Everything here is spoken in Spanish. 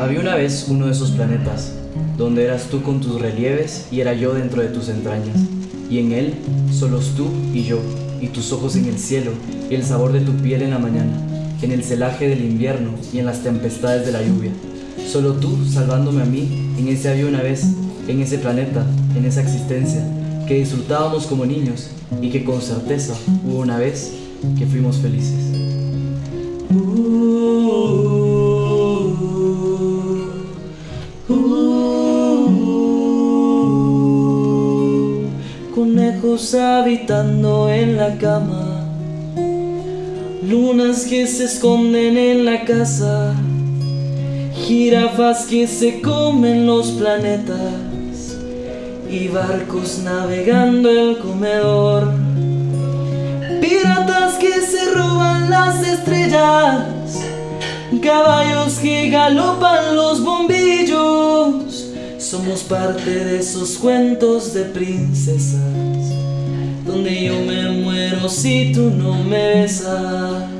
Había una vez uno de esos planetas, donde eras tú con tus relieves y era yo dentro de tus entrañas, y en él solos tú y yo, y tus ojos en el cielo, y el sabor de tu piel en la mañana, en el celaje del invierno y en las tempestades de la lluvia. Solo tú salvándome a mí, en ese había una vez, en ese planeta, en esa existencia, que disfrutábamos como niños y que con certeza hubo una vez que fuimos felices. Conejos habitando en la cama, lunas que se esconden en la casa, jirafas que se comen los planetas. Y barcos navegando el comedor, piratas que se roban las estrellas, caballos que galopan los bombillos. Somos parte de esos cuentos de princesas Donde yo me muero si tú no me besas.